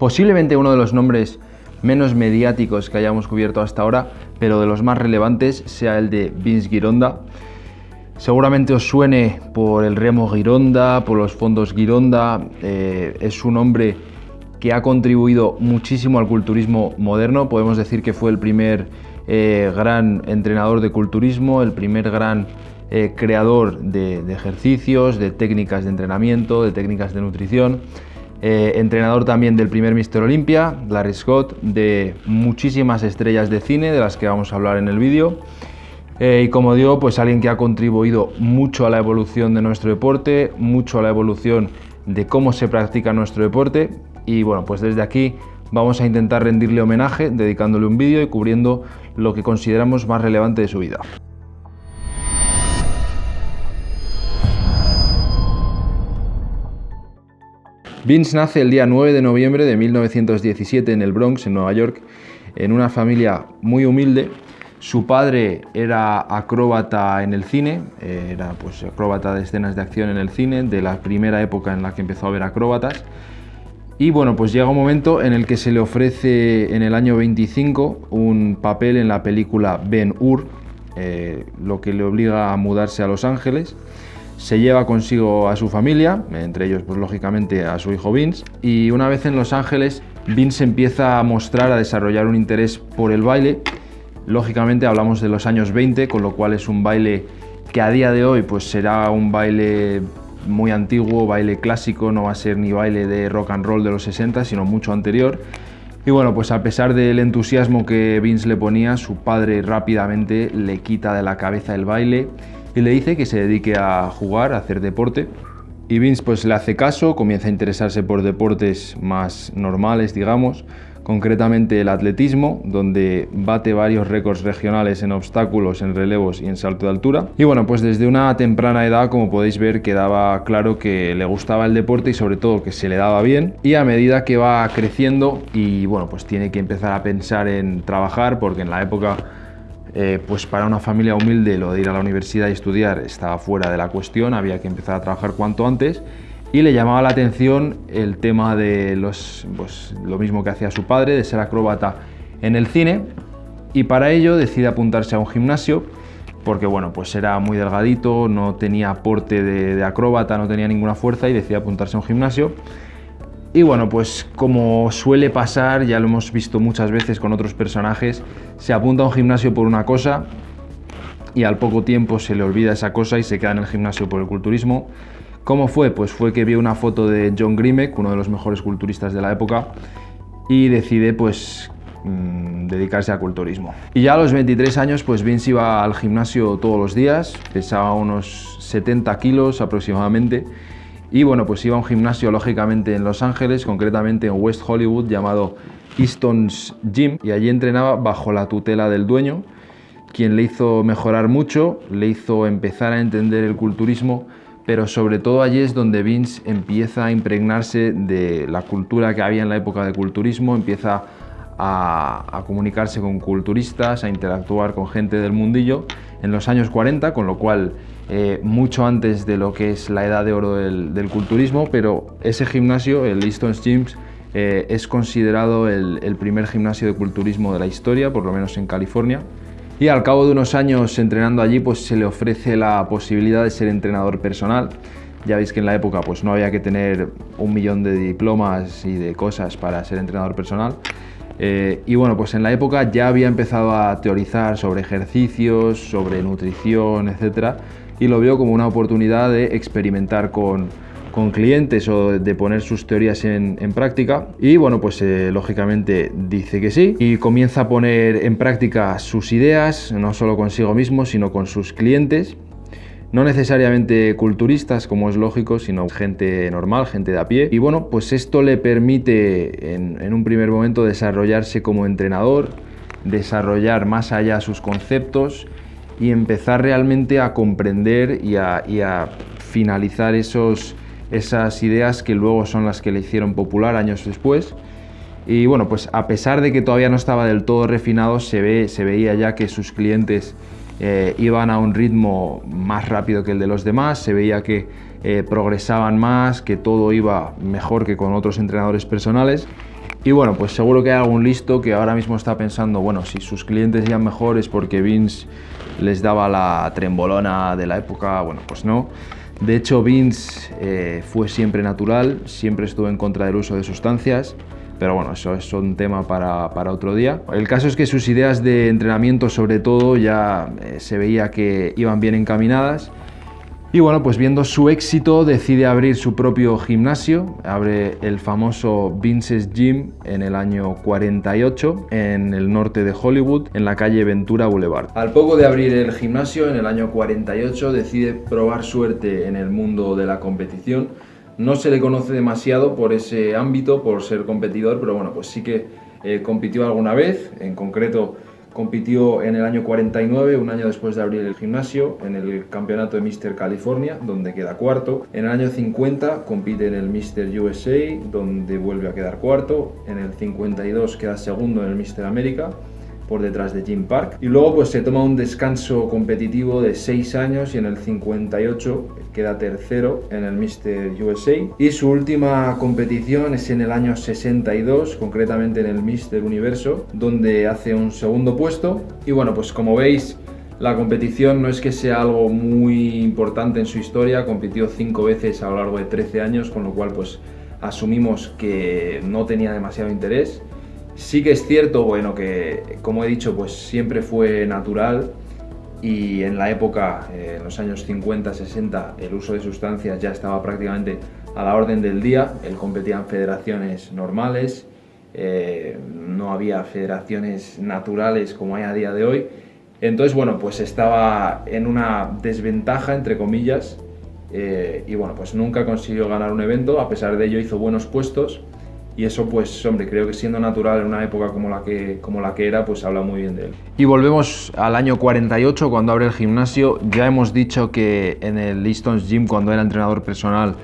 Posiblemente uno de los nombres menos mediáticos que hayamos cubierto hasta ahora, pero de los más relevantes sea el de Vince Gironda. Seguramente os suene por el remo Gironda, por los fondos Gironda. Eh, es un hombre que ha contribuido muchísimo al culturismo moderno. Podemos decir que fue el primer eh, gran entrenador de culturismo, el primer gran eh, creador de, ejercicios, de técnicas de entrenamiento, de técnicas de nutrición. Eh, entrenador también del primer Mister Olympia, Larry Scott, de muchísimas estrellas de cine, de las que vamos a hablar en el vídeo. y como digo, pues alguien que ha contribuido mucho a la evolución de nuestro deporte, mucho a la evolución de cómo se practica nuestro deporte y bueno, pues desde aquí vamos a intentar rendirle homenaje dedicándole un vídeo y cubriendo lo que consideramos más relevante de su vida. Vince nace el día 9 de noviembre de 1917 en el Bronx, en Nueva York, en una familia muy humilde. Su padre era acróbata en el cine, era pues acróbata de escenas de acción en el cine, de la primera época en la que empezó a ver acróbatas. Y bueno, pues llega un momento en el que se le ofrece en el año 25 un papel en la película Ben Hur, eh, lo que le obliga a mudarse a Los Ángeles. Se lleva consigo a su familia, entre ellos pues lógicamente a su hijo Vince, y una vez en Los Ángeles Vince empieza a mostrar, a desarrollar un interés por el baile. Lógicamente hablamos de los años 20, con lo cual es un baile que a día de hoy pues será un baile muy antiguo, baile clásico, no va a ser ni baile de rock and roll de los 60, sino mucho anterior. Y bueno, pues a pesar del entusiasmo que Vince le ponía, su padre rápidamente le quita de la cabeza el baile y le dice que se dedique a jugar, a hacer deporte. Y Vince pues le hace caso, comienza a interesarse por deportes más normales, digamos, concretamente el atletismo, donde bate varios récords regionales en obstáculos, en relevos y en salto de altura. Y bueno, pues desde una temprana edad, como podéis ver, quedaba claro que le gustaba el deporte y sobre todo que se le daba bien. Y a medida que va creciendo y bueno, pues tiene que empezar a pensar en trabajar, porque en la época eh, pues para una familia humilde lo de ir a la universidad y estudiar estaba fuera de la cuestión, había que empezar a trabajar cuanto antes y le llamaba la atención el tema de los, pues, lo mismo que hacía su padre, de ser acróbata en el cine y para ello decide apuntarse a un gimnasio porque bueno, pues era muy delgadito, no tenía aporte de, acróbata, no tenía ninguna fuerza y decide apuntarse a un gimnasio. Y bueno, pues como suele pasar, ya lo hemos visto muchas veces con otros personajes, se apunta a un gimnasio por una cosa y al poco tiempo se le olvida esa cosa y se queda en el gimnasio por el culturismo. ¿Cómo fue? Pues fue que vio una foto de John Grimek, uno de los mejores culturistas de la época, y decide pues mm, dedicarse al culturismo. Y ya a los 23 años pues Vince iba al gimnasio todos los días, pesaba unos 70 kilos aproximadamente, y bueno, pues iba a un gimnasio lógicamente en Los Ángeles, concretamente en West Hollywood, llamado Easton's Gym, y allí entrenaba bajo la tutela del dueño, quien le hizo mejorar mucho, le hizo empezar a entender el culturismo pero sobre todo allí es donde Vince empieza a impregnarse de la cultura que había en la época de culturismo, empieza a, comunicarse con culturistas, a interactuar con gente del mundillo en los años 40, con lo cual eh, mucho antes de lo que es la edad de oro del, culturismo, pero ese gimnasio, el Easton's Gyms, eh, es considerado el primer gimnasio de culturismo de la historia, por lo menos en California. Y al cabo de unos años entrenando allí, pues se le ofrece la posibilidad de ser entrenador personal. Ya veis que en la época pues no había que tener un millón de diplomas y de cosas para ser entrenador personal. Eh, y bueno, pues en la época ya había empezado a teorizar sobre ejercicios, sobre nutrición, etc. Y lo veo como una oportunidad de experimentar con, con clientes o de poner sus teorías en, práctica. Y bueno pues eh, lógicamente dice que sí. Y comienza a poner en práctica sus ideas no solo consigo mismo sino con sus clientes. No necesariamente culturistas como es lógico sino gente normal gente de a pie. Y bueno pues esto le permite en, un primer momento desarrollarse como entrenador desarrollar más allá sus conceptos y empezar realmente a comprender y a finalizar esos esas ideas que luego son las que le hicieron popular años después. Y bueno, pues a pesar de que todavía no estaba del todo refinado, se, ve, se veía ya que sus clientes eh, iban a un ritmo más rápido que el de los demás, se veía que eh, progresaban más, que todo iba mejor que con otros entrenadores personales. Y bueno, pues seguro que hay algún listo que ahora mismo está pensando, bueno, si sus clientes ya mejores porque Vince les daba la trembolona de la época, bueno, pues no. De hecho, Vince eh, fue siempre natural, siempre estuvo en contra del uso de sustancias, pero bueno, eso es un tema para, otro día. El caso es que sus ideas de entrenamiento sobre todo ya eh, se veía que iban bien encaminadas y bueno, pues viendo su éxito decide abrir su propio gimnasio, abre el famoso Vince's Gym en el año 48 en el norte de Hollywood, en la calle Ventura Boulevard. Al poco de abrir el gimnasio en el año 48 decide probar suerte en el mundo de la competición. No se le conoce demasiado por ese ámbito, por ser competidor, pero bueno, pues sí que eh, compitió alguna vez, en concreto Compitió en el año 49, un año después de abrir el gimnasio, en el campeonato de Mr. California, donde queda cuarto. En el año 50 compite en el Mr. USA, donde vuelve a quedar cuarto. En el 52 queda segundo en el Mr. América por detrás de Jim Park. Y luego pues se toma un descanso competitivo de 6 años y en el 58 queda tercero en el Mr. USA. Y su última competición es en el año 62, concretamente en el Mr. Universo, donde hace un segundo puesto. Y bueno, pues como veis, la competición no es que sea algo muy importante en su historia, compitió 5 veces a lo largo de 13 años, con lo cual pues asumimos que no tenía demasiado interés. Sí que es cierto, bueno, que como he dicho, pues siempre fue natural y en la época, eh, en los años 50, 60, el uso de sustancias ya estaba prácticamente a la orden del día. Él competía en federaciones normales, eh, no había federaciones naturales como hay a día de hoy. Entonces, bueno, pues estaba en una desventaja, entre comillas, eh, y bueno, pues nunca consiguió ganar un evento, a pesar de ello hizo buenos puestos y eso pues hombre creo que siendo natural en una época como la que como la que era pues habla muy bien de él. Y volvemos al año 48 cuando abre el gimnasio. Ya hemos dicho que en el Easton's Gym cuando era entrenador personal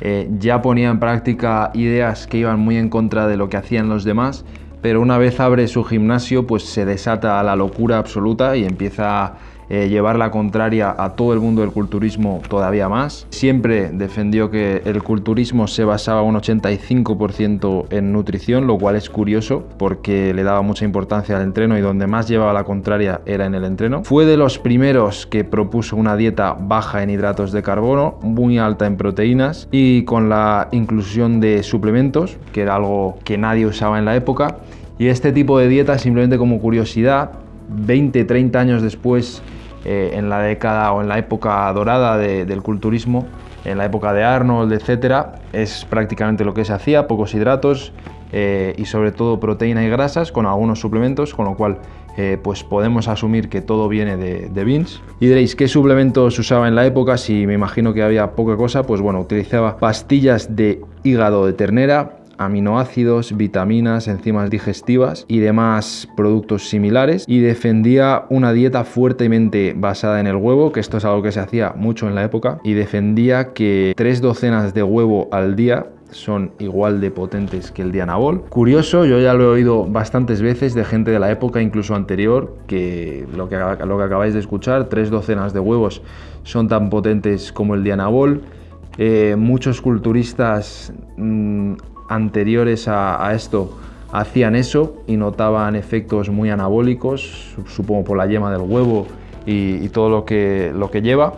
eh, ya ponía en práctica ideas que iban muy en contra de lo que hacían los demás pero una vez abre su gimnasio pues se desata la locura absoluta y empieza eh, llevar la contraria a todo el mundo del culturismo todavía más. Siempre defendió que el culturismo se basaba un 85% en nutrición, lo cual es curioso porque le daba mucha importancia al entreno y donde más llevaba la contraria era en el entreno. Fue de los primeros que propuso una dieta baja en hidratos de carbono, muy alta en proteínas y con la inclusión de suplementos, que era algo que nadie usaba en la época. Y este tipo de dieta, simplemente como curiosidad, 20, 30 años después eh, en la década o en la época dorada del culturismo, en la época de Arnold, etcétera, es prácticamente lo que se hacía, pocos hidratos eh, y sobre todo proteína y grasas con algunos suplementos, con lo cual eh, pues podemos asumir que todo viene de, de Beans. Y diréis, ¿qué suplementos usaba en la época? Si me imagino que había poca cosa, pues bueno, utilizaba pastillas de hígado de ternera, aminoácidos, vitaminas, enzimas digestivas y demás productos similares y defendía una dieta fuertemente basada en el huevo, que esto es algo que se hacía mucho en la época, y defendía que tres docenas de huevo al día son igual de potentes que el Dianabol. Curioso, yo ya lo he oído bastantes veces de gente de la época, incluso anterior, que lo que, lo que acabáis de escuchar, tres docenas de huevos son tan potentes como el Dianabol. Eh, muchos culturistas mm, anteriores a, esto hacían eso y notaban efectos muy anabólicos, supongo por la yema del huevo y, todo lo que, lo que lleva.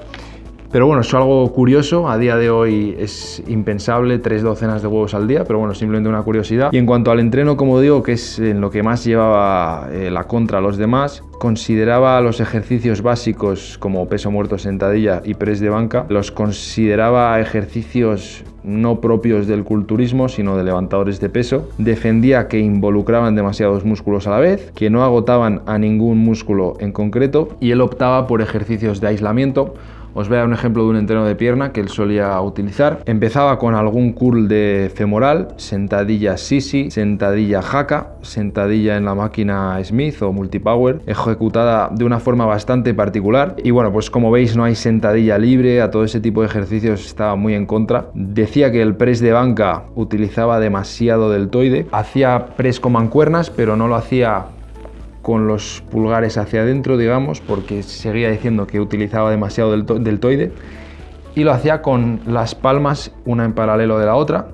Pero bueno, es algo curioso, a día de hoy es impensable tres docenas de huevos al día, pero bueno, simplemente una curiosidad. Y en cuanto al entreno, como digo, que es en lo que más llevaba eh, la contra a los demás, consideraba los ejercicios básicos como peso muerto, sentadilla y press de banca, los consideraba ejercicios no propios del culturismo, sino de levantadores de peso. Defendía que involucraban demasiados músculos a la vez, que no agotaban a ningún músculo en concreto y él optaba por ejercicios de aislamiento os voy a dar un ejemplo de un entreno de pierna que él solía utilizar. Empezaba con algún curl de femoral, sentadilla sisi, sentadilla jaca, sentadilla en la máquina Smith o multipower, ejecutada de una forma bastante particular. Y bueno, pues como veis no hay sentadilla libre, a todo ese tipo de ejercicios estaba muy en contra. Decía que el press de banca utilizaba demasiado deltoide, hacía press con mancuernas, pero no lo hacía con los pulgares hacia adentro, digamos, porque seguía diciendo que utilizaba demasiado deltoide, y lo hacía con las palmas una en paralelo de la otra,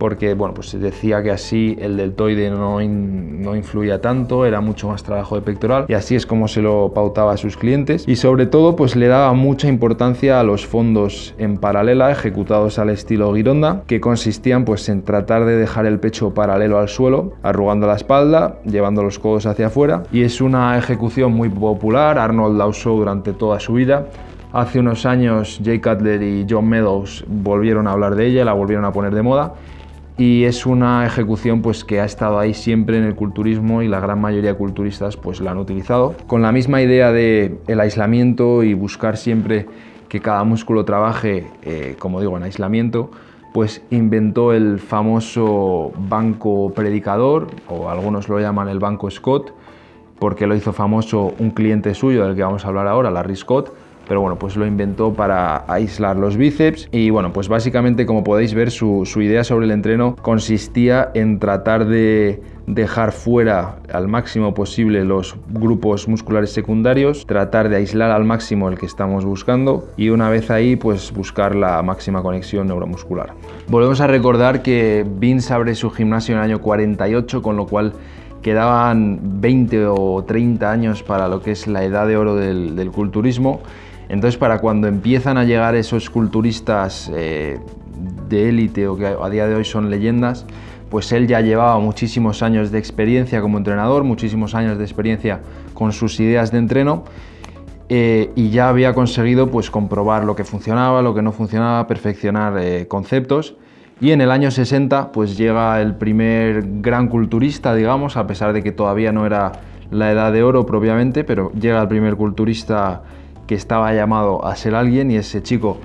porque bueno, pues se decía que así el deltoide no, no influía tanto, era mucho más trabajo de pectoral y así es como se lo pautaba a sus clientes y sobre todo pues le daba mucha importancia a los fondos en paralela ejecutados al estilo Gironda que consistían pues en tratar de dejar el pecho paralelo al suelo, arrugando la espalda, llevando los codos hacia afuera y es una ejecución muy popular, Arnold la usó durante toda su vida Hace unos años Jay Cutler y John Meadows volvieron a hablar de ella, la volvieron a poner de moda y es una ejecución pues, que ha estado ahí siempre en el culturismo y la gran mayoría de culturistas pues, la han utilizado. Con la misma idea de el aislamiento y buscar siempre que cada músculo trabaje, eh, como digo, en aislamiento, pues inventó el famoso banco predicador, o algunos lo llaman el banco Scott, porque lo hizo famoso un cliente suyo del que vamos a hablar ahora, Larry Scott, pero bueno, pues lo inventó para aislar los bíceps y bueno, pues básicamente como podéis ver su, idea sobre el entreno consistía en tratar de dejar fuera al máximo posible los grupos musculares secundarios, tratar de aislar al máximo el que estamos buscando y una vez ahí pues buscar la máxima conexión neuromuscular. Volvemos a recordar que Vince abre su gimnasio en el año 48 con lo cual quedaban 20 o 30 años para lo que es la edad de oro del, culturismo entonces, para cuando empiezan a llegar esos culturistas eh, de élite o que a día de hoy son leyendas, pues él ya llevaba muchísimos años de experiencia como entrenador, muchísimos años de experiencia con sus ideas de entreno eh, y ya había conseguido pues comprobar lo que funcionaba, lo que no funcionaba, perfeccionar eh, conceptos. Y en el año 60 pues llega el primer gran culturista, digamos, a pesar de que todavía no era la edad de oro propiamente, pero llega el primer culturista que estaba llamado a ser alguien y ese chico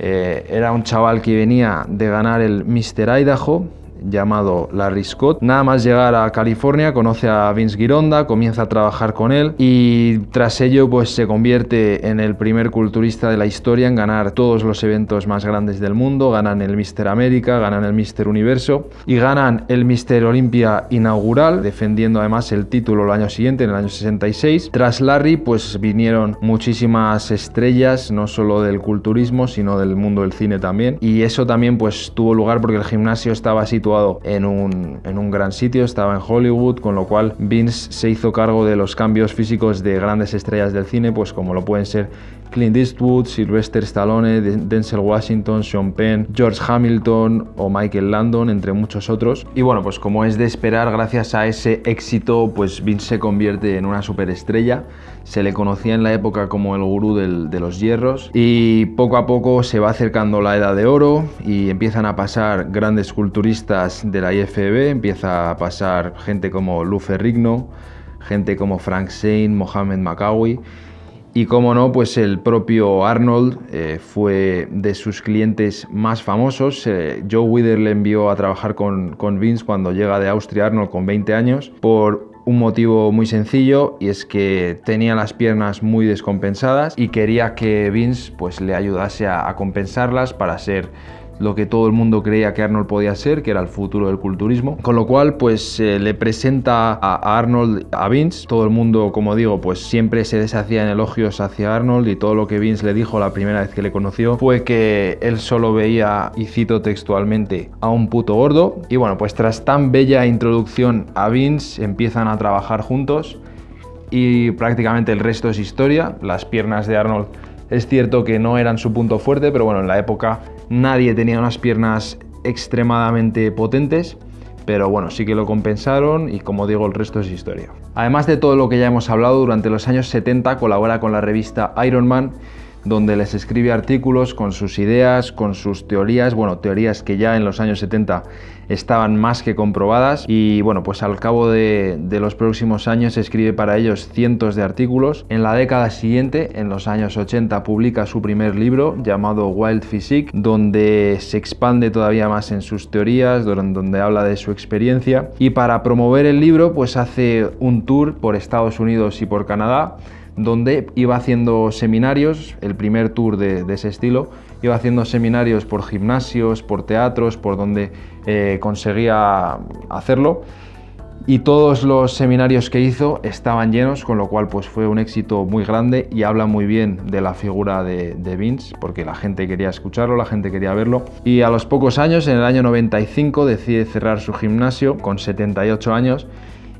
eh, era un chaval que venía de ganar el Mr. Idaho llamado Larry Scott. Nada más llegar a California conoce a Vince Gironda, comienza a trabajar con él y tras ello pues se convierte en el primer culturista de la historia en ganar todos los eventos más grandes del mundo, ganan el Mr. América, ganan el Mr. Universo y ganan el Mr. Olympia inaugural, defendiendo además el título el año siguiente, en el año 66. Tras Larry pues vinieron muchísimas estrellas, no solo del culturismo, sino del mundo del cine también y eso también pues tuvo lugar porque el gimnasio estaba situado en un, en un gran sitio, estaba en Hollywood, con lo cual Vince se hizo cargo de los cambios físicos de grandes estrellas del cine, pues como lo pueden ser Clint Eastwood, Sylvester Stallone, Denzel Washington, Sean Penn, George Hamilton o Michael Landon, entre muchos otros. Y bueno, pues como es de esperar, gracias a ese éxito, pues Vince se convierte en una superestrella. Se le conocía en la época como el gurú de los hierros y poco a poco se va acercando la edad de oro y empiezan a pasar grandes culturistas de la IFB, empieza a pasar gente como Lou Ferrigno, gente como Frank Zane, Mohamed Makawi y como no, pues el propio Arnold eh, fue de sus clientes más famosos. Eh, Joe Wither le envió a trabajar con, con Vince cuando llega de Austria Arnold con 20 años por un motivo muy sencillo y es que tenía las piernas muy descompensadas y quería que Vince pues, le ayudase a, a compensarlas para ser lo que todo el mundo creía que Arnold podía ser, que era el futuro del culturismo. Con lo cual, pues le presenta a Arnold a Vince. Todo el mundo, como digo, pues siempre se deshacía en elogios hacia Arnold y todo lo que Vince le dijo la primera vez que le conoció fue que él solo veía, y cito textualmente, a un puto gordo. Y bueno, pues tras tan bella introducción a Vince, empiezan a trabajar juntos y prácticamente el resto es historia. Las piernas de Arnold es cierto que no eran su punto fuerte, pero bueno, en la época nadie tenía unas piernas extremadamente potentes, pero bueno, sí que lo compensaron y como digo, el resto es historia. Además de todo lo que ya hemos hablado, durante los años 70 colabora con la revista Iron Man, donde les escribe artículos con sus ideas, con sus teorías, bueno, teorías que ya en los años 70 estaban más que comprobadas y bueno, pues al cabo de, los próximos años escribe para ellos cientos de artículos. En la década siguiente, en los años 80, publica su primer libro llamado Wild Physique, donde se expande todavía más en sus teorías, donde habla de su experiencia y para promover el libro pues hace un tour por Estados Unidos y por Canadá donde iba haciendo seminarios, el primer tour de, ese estilo, iba haciendo seminarios por gimnasios, por teatros, por donde eh, conseguía hacerlo. y todos los seminarios que hizo estaban llenos, con lo cual pues fue un éxito muy grande y habla muy bien de la figura de, de, Vince, porque la gente quería escucharlo, la gente quería verlo. Y a los pocos años, en el año 95, decide cerrar su gimnasio con 78 años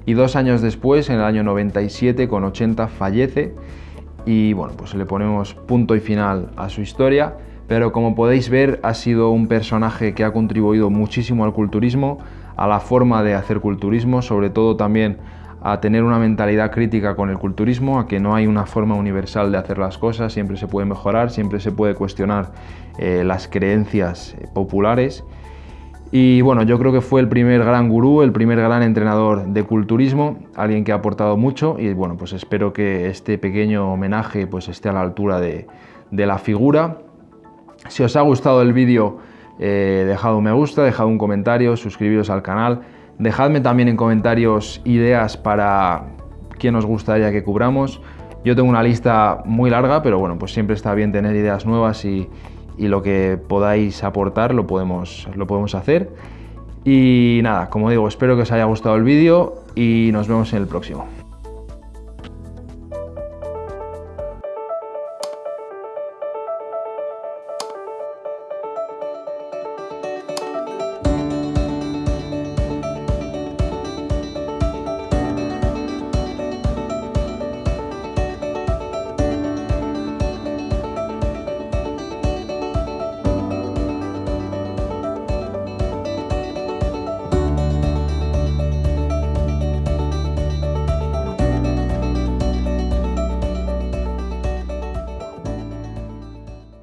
y dos años después, en el año 97, con 80, fallece y bueno, pues le ponemos punto y final a su historia. Pero como podéis ver, ha sido un personaje que ha contribuido muchísimo al culturismo, a la forma de hacer culturismo, sobre todo también a tener una mentalidad crítica con el culturismo, a que no hay una forma universal de hacer las cosas, siempre se puede mejorar, siempre se puede cuestionar eh, las creencias eh, populares. Y bueno, yo creo que fue el primer gran gurú, el primer gran entrenador de culturismo, alguien que ha aportado mucho y bueno, pues espero que este pequeño homenaje pues esté a la altura de, de la figura. Si os ha gustado el vídeo, eh, dejad un me gusta, dejad un comentario, suscribiros al canal. Dejadme también en comentarios ideas para quién os gustaría que cubramos. Yo tengo una lista muy larga, pero bueno, pues siempre está bien tener ideas nuevas y, y lo que podáis aportar lo podemos, lo podemos hacer. Y nada, como digo, espero que os haya gustado el vídeo y nos vemos en el próximo.